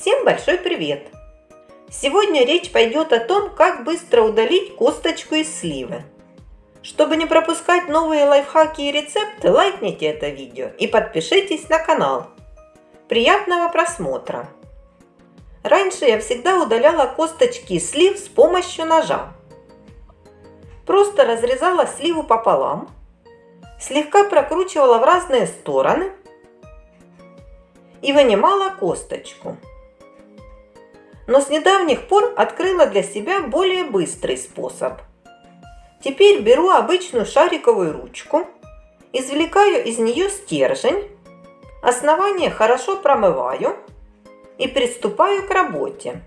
Всем большой привет! Сегодня речь пойдет о том, как быстро удалить косточку из сливы. Чтобы не пропускать новые лайфхаки и рецепты, лайкните это видео и подпишитесь на канал. Приятного просмотра! Раньше я всегда удаляла косточки из слив с помощью ножа. Просто разрезала сливу пополам, слегка прокручивала в разные стороны и вынимала косточку. Но с недавних пор открыла для себя более быстрый способ. Теперь беру обычную шариковую ручку, извлекаю из нее стержень, основание хорошо промываю и приступаю к работе.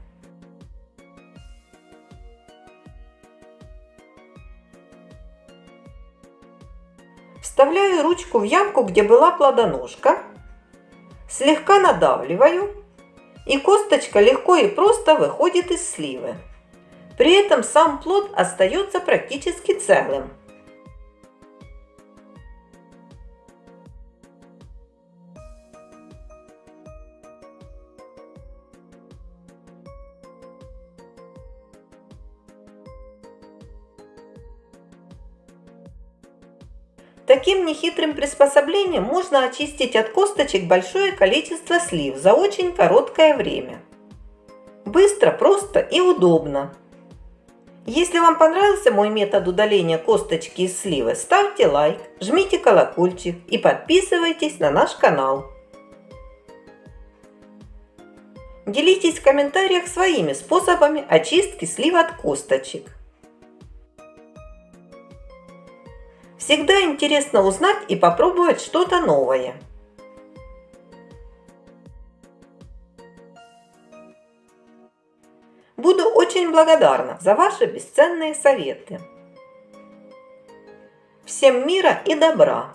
Вставляю ручку в ямку, где была плодоножка Слегка надавливаю, и косточка легко и просто выходит из сливы. При этом сам плод остается практически целым. Таким нехитрым приспособлением можно очистить от косточек большое количество слив за очень короткое время. Быстро, просто и удобно. Если вам понравился мой метод удаления косточки из сливы, ставьте лайк, жмите колокольчик и подписывайтесь на наш канал. Делитесь в комментариях своими способами очистки слив от косточек. Всегда интересно узнать и попробовать что-то новое. Буду очень благодарна за ваши бесценные советы. Всем мира и добра!